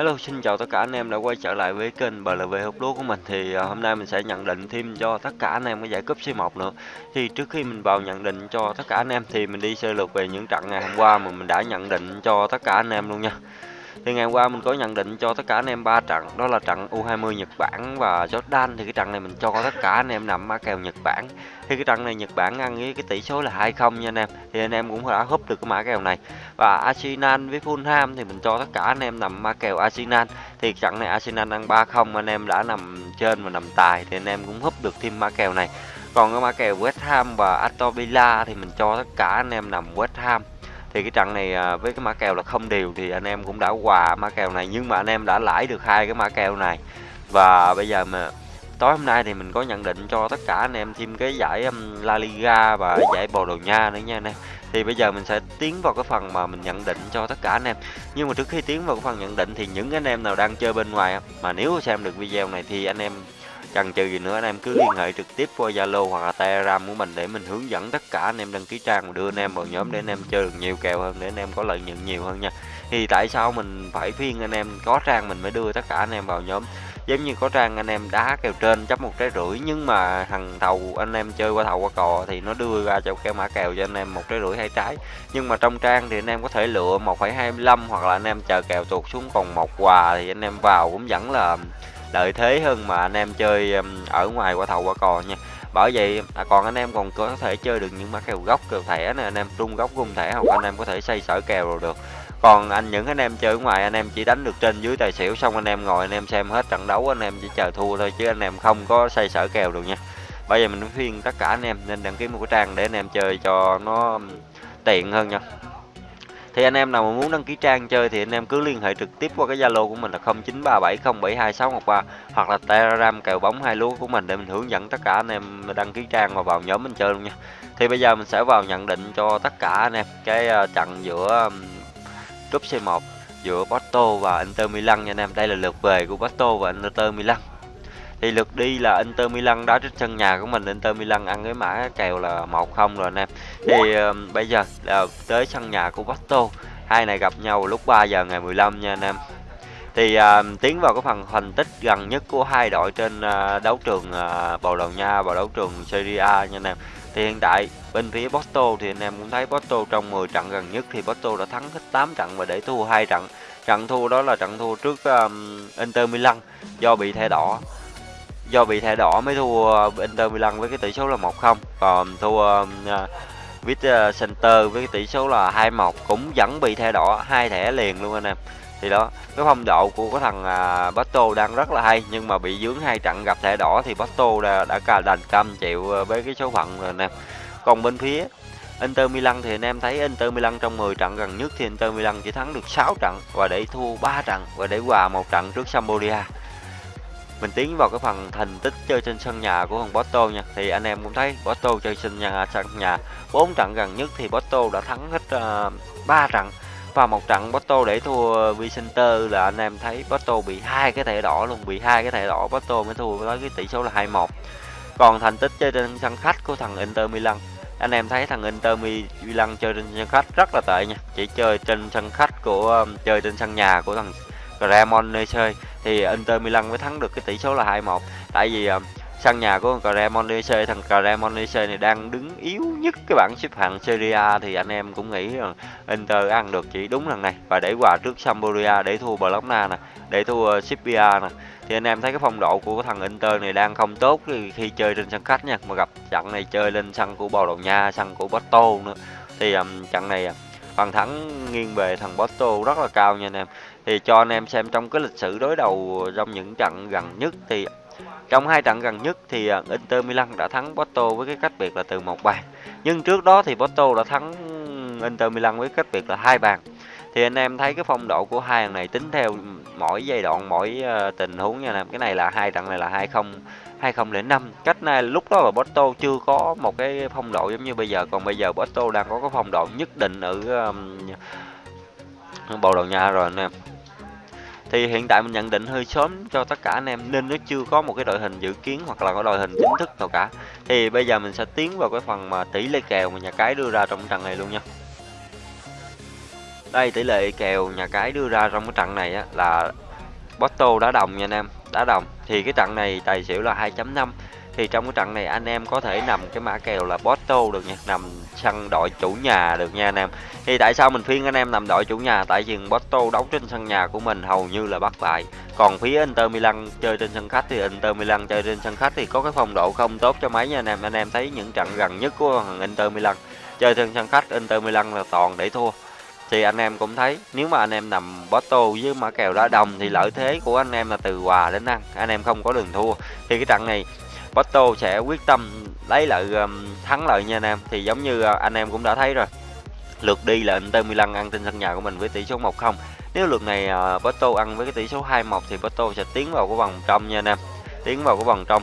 Hello, xin chào tất cả anh em đã quay trở lại với kênh BLV hút lúa của mình thì uh, hôm nay mình sẽ nhận định thêm cho tất cả anh em cái giải cúp C1 nữa. Thì trước khi mình vào nhận định cho tất cả anh em thì mình đi sơ lược về những trận ngày hôm qua mà mình đã nhận định cho tất cả anh em luôn nha. Thì ngày hôm qua mình có nhận định cho tất cả anh em ba trận, đó là trận U20 Nhật Bản và Jordan thì cái trận này mình cho tất cả anh em nằm mã kèo Nhật Bản. Thì cái trận này Nhật Bản ăn với cái tỷ số là 2-0 nha anh em. Thì anh em cũng đã húp được cái mã kèo này. Và Arsenal với Fulham thì mình cho tất cả anh em nằm mã kèo Arsenal. Thì trận này Arsenal ăn 3-0 anh em đã nằm trên và nằm tài thì anh em cũng húp được thêm mã kèo này. Còn cái mã kèo West Ham và Aston Villa thì mình cho tất cả anh em nằm West Ham thì cái trận này à, với cái mã kèo là không đều thì anh em cũng đã quà mã kèo này, nhưng mà anh em đã lãi được hai cái mã kèo này. Và bây giờ mà tối hôm nay thì mình có nhận định cho tất cả anh em thêm cái giải La Liga và giải Bồ Đào Nha nữa nha anh em. Thì bây giờ mình sẽ tiến vào cái phần mà mình nhận định cho tất cả anh em. Nhưng mà trước khi tiến vào cái phần nhận định thì những anh em nào đang chơi bên ngoài mà nếu xem được video này thì anh em chần chừ gì nữa anh em cứ liên hệ trực tiếp qua Zalo hoặc là Telegram của mình để mình hướng dẫn tất cả anh em đăng ký trang và đưa anh em vào nhóm để anh em chơi được nhiều kèo hơn để anh em có lợi nhuận nhiều hơn nha thì tại sao mình phải phiên anh em có trang mình mới đưa tất cả anh em vào nhóm giống như có trang anh em đá kèo trên chấp một trái rưỡi nhưng mà thằng thầu anh em chơi qua thầu qua cò thì nó đưa ra cho cái mã kèo cho anh em một trái rưỡi hai trái nhưng mà trong trang thì anh em có thể lựa 1,25 hoặc là anh em chờ kèo tuột xuống còn một quà thì anh em vào cũng vẫn là lợi thế hơn mà anh em chơi ở ngoài qua thầu qua cò nha bởi vậy à, còn anh em còn có thể chơi được những mã kèo gốc kèo thẻ nè anh em trung gốc cung thẻ hoặc anh em có thể xây sở kèo rồi được còn anh những anh em chơi ở ngoài anh em chỉ đánh được trên dưới tài xỉu xong anh em ngồi anh em xem hết trận đấu anh em chỉ chờ thua thôi chứ anh em không có xây sở kèo được nha bây giờ mình khuyên tất cả anh em nên đăng ký một cái trang để anh em chơi cho nó tiện hơn nha thì anh em nào mà muốn đăng ký trang chơi thì anh em cứ liên hệ trực tiếp qua cái Zalo của mình là 0937072613 hoặc là Telegram kèo bóng hai lúa của mình để mình hướng dẫn tất cả anh em đăng ký trang và vào nhóm mình chơi luôn nha. Thì bây giờ mình sẽ vào nhận định cho tất cả anh em cái ờ, trận giữa Cúp C1 giữa Porto và Inter Milan nha anh em. Đây là lượt về của Porto và Inter Milan thì lượt đi là Inter Milan đá trên sân nhà của mình. Inter Milan ăn cái mã kèo là 1-0 rồi anh em. Thì uh, bây giờ là tới sân nhà của Porto. Hai này gặp nhau lúc 3 giờ ngày 15 nha anh em. Thì uh, tiến vào cái phần thành tích gần nhất của hai đội trên uh, đấu trường uh, Bồ Đào Nha và đấu trường Serie A nha anh em. Thì hiện tại bên phía Porto thì anh em cũng thấy Porto trong 10 trận gần nhất thì Porto đã thắng hết 8 trận và để thua hai trận. Trận thua đó là trận thua trước um, Inter Milan do bị thẻ đỏ do bị thẻ đỏ mới thua Inter Milan với cái tỷ số là 1-0 còn thua um, à, Vít à, Center với cái tỷ số là 2-1 cũng vẫn bị thẻ đỏ hai thẻ liền luôn anh em. Thì đó cái phong độ của cái thằng uh, đang rất là hay nhưng mà bị dướng hai trận gặp thẻ đỏ thì Bato đã, đã cả đành cam chịu với cái số phận rồi anh em còn bên phía Inter Milan thì anh em thấy Inter Milan trong 10 trận gần nhất thì Inter Milan chỉ thắng được 6 trận và để thua 3 trận và để hòa một trận trước Sampdoria mình tiến vào cái phần thành tích chơi trên sân nhà của thằng Porto nha. Thì anh em cũng thấy Porto chơi sân nhà sân nhà bốn trận gần nhất thì Porto đã thắng hết uh, trận. Và một trận Porto để thua Vicenter là anh em thấy Porto bị hai cái thẻ đỏ luôn bị hai cái thẻ đỏ Porto mới thua với cái tỷ số là 2-1 còn thành tích chơi trên sân khách của thằng Inter Milan. Anh em thấy thằng Inter Milan chơi trên sân khách rất là tệ nha. Chỉ chơi trên sân khách của um, chơi trên sân nhà của thằng Cremonese thì Inter Milan mới thắng được cái tỷ số là 2-1 tại vì uh, sân nhà của Cremonese thằng Cremonese này đang đứng yếu nhất cái bảng xếp hạng Serie A thì anh em cũng nghĩ rằng Inter ăn được chỉ đúng lần này. Và để hòa trước Sampdoria để thua Bologna nè để thua ờ, Sipia nè thì anh em thấy cái phong độ của thằng Inter này đang không tốt khi, chơi trên sân khách nha. Mà gặp trận này chơi lên sân của Bồ Đào Nha sân của Porto nữa. Thì um, trận này ờ, phần thắng nghiêng về thằng Porto rất là cao nha anh em thì cho anh em xem trong cái lịch sử đối đầu trong những trận gần nhất thì trong hai trận gần nhất thì à, Inter Milan đã thắng Porto với cái cách biệt là từ một bàn. Nhưng trước đó thì Porto đã thắng Inter Milan với cách biệt là hai bàn. Thì anh em thấy cái phong độ của hai thằng này tính theo mỗi giai đoạn mỗi uh, tình huống nha anh em. Cái này là hai trận này là hai không 2005 cách này lúc đó là Porto chưa có một cái phong độ giống như bây giờ. Còn bây giờ Porto đang có cái phong độ nhất định ở um, bầu đầu Nha rồi anh em. Thì hiện tại mình nhận định hơi sớm cho tất cả anh em nên nó chưa có một cái đội hình dự kiến hoặc là có đội hình chính thức nào cả. Thì bây giờ mình sẽ tiến vào cái phần mà tỷ lệ kèo mà nhà cái đưa ra trong trận này luôn nha. Đây tỷ lệ kèo nhà cái đưa ra trong cái trận này á, là Porto đá đồng nha anh em đá đồng. Thì cái trận này tài xỉu là 2.5 thì trong cái trận này anh em có thể nằm cái mã kèo là Porto được nha, nằm sân đội chủ nhà được nha anh em. Thì tại sao mình khuyên anh em nằm đội chủ nhà? Tại vì Porto đấu trên sân nhà của mình hầu như là bắt bại. Còn phía Inter Milan chơi trên sân khách thì Inter Milan chơi trên sân khách thì có cái phong độ không tốt cho mấy nha anh em. Anh em thấy những trận gần nhất của thằng Inter Milan chơi trên sân khách, Inter Milan là toàn để thua. Thì anh em cũng thấy, nếu mà anh em nằm Porto với mã kèo đá đồng thì lợi thế của anh em là từ hòa đến ăn, anh em không có đường thua. Thì cái trận này Porto sẽ quyết tâm lấy lại um, thắng lợi nha anh em. Thì giống như uh, anh em cũng đã thấy rồi lượt đi là Inter Milan ăn trên sân nhà của mình với tỷ số 1-0 nếu lượt này uh, Porto ăn với cái tỷ số 2-1 thì Porto sẽ tiến vào cái vòng trong nha anh em tiến vào cái vòng trong.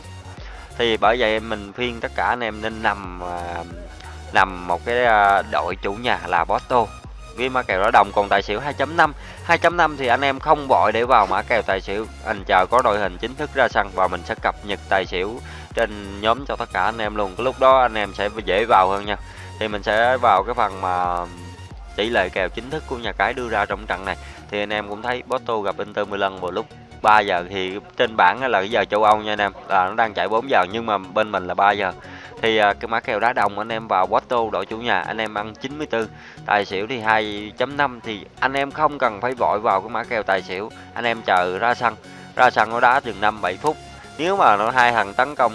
Thì bởi vậy mình khuyên tất cả anh em nên nằm uh, nằm một cái uh, đội chủ nhà là Porto. Với mã kèo đó đồng còn tài xỉu 2.5 2.5 thì anh em không vội để vào mã kèo tài xỉu. Anh chờ có đội hình chính thức ra sân và mình sẽ cập nhật tài xỉu trên nhóm cho tất cả anh em luôn. Cái lúc đó anh em sẽ dễ vào hơn nha. Thì mình sẽ vào cái phần mà tỷ lệ kèo chính thức của nhà cái đưa ra trong trận này. Thì anh em cũng thấy Porto gặp Inter Milan vào lúc 3 giờ. Thì trên bảng là cái giờ châu Âu nha anh em. Là nó đang chạy 4 giờ nhưng mà bên mình là 3 giờ. Thì à, cái mã kèo đá đồng anh em vào Porto đội chủ nhà anh em ăn 94 tài xỉu thì 2.5 thì anh em không cần phải vội vào cái mã kèo tài xỉu. Anh em chờ ra sân. Ra sân nó đá chừng 5 7 phút nếu mà nó hai thằng tấn công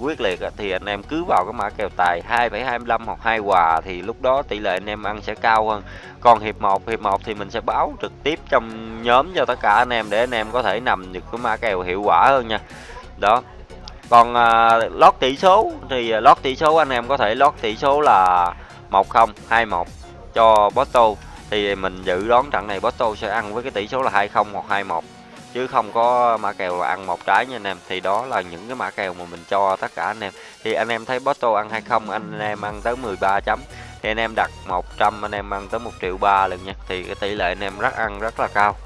quyết liệt thì anh em cứ vào cái mã kèo tài 2,25 hoặc hai hòa thì lúc đó tỷ lệ anh em ăn sẽ cao hơn. Còn hiệp 1 hiệp 1 thì mình sẽ báo trực tiếp trong nhóm cho tất cả anh em để anh em có thể nằm được cái mã kèo hiệu quả hơn nha. Đó. Còn à, lót tỷ số thì à, lót tỷ số anh em có thể lót tỷ số là 10 21 cho Porto thì mình dự đoán trận này Porto sẽ ăn với cái tỷ số là 20 hoặc 21 chứ không có mã kèo là ăn một trái nha anh em. Thì đó là những cái mã kèo mà mình cho tất cả anh em. Thì anh em thấy Porto ăn 20 anh em ăn tới 13 chấm. Thì anh em đặt 100 anh em ăn tới 1 triệu ba lần nha. Thì cái tỷ lệ anh em rất ăn rất là cao.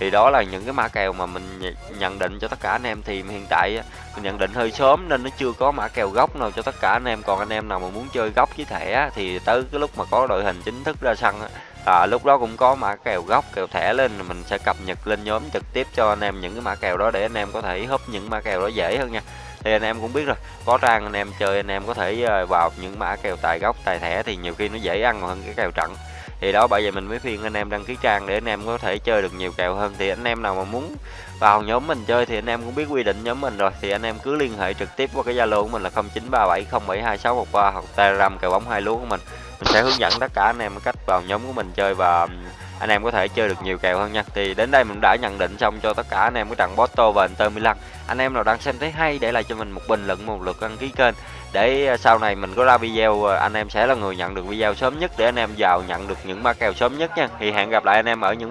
Thì đó là những cái mã kèo mà mình nhận định cho tất cả anh em. Thì hiện tại mình nhận định hơi sớm nên nó chưa có mã kèo gốc nào cho tất cả anh em. Còn anh em nào mà muốn chơi gốc với thẻ thì tới cái lúc mà có đội hình chính thức ra sân à, lúc đó cũng có mã kèo gốc kèo thẻ lên mình sẽ cập nhật lên nhóm trực tiếp cho anh em những cái mã kèo đó để anh em có thể húp những mã kèo đó dễ hơn nha thì anh em cũng biết rồi có trang anh em chơi anh em có thể vào những mã kèo tài gốc tài thẻ thì nhiều khi nó dễ ăn hơn cái kèo trận thì đó bởi vậy mình mới khuyên anh em đăng ký trang để anh em có thể chơi được nhiều kèo hơn thì anh em nào mà muốn vào nhóm mình chơi thì anh em cũng biết quy định nhóm mình rồi thì anh em cứ liên hệ trực tiếp qua cái zalo của mình là 0937072613 hoặc telegram kèo bóng hai lúa của mình mình sẽ hướng dẫn tất cả anh em cách vào nhóm của mình chơi và um, anh em có thể chơi được nhiều kèo hơn nha. Thì đến đây mình đã nhận định xong cho tất cả anh em cái trận Porto và Inter Milan. Anh em nào đang xem thấy hay để lại cho mình một bình luận, một lượt đăng ký kênh. Để ờ, sau này mình có ra video ờ, anh em sẽ là người nhận được video sớm nhất để anh em vào nhận được những ma kèo sớm nhất nha. Thì hẹn gặp lại anh em ở những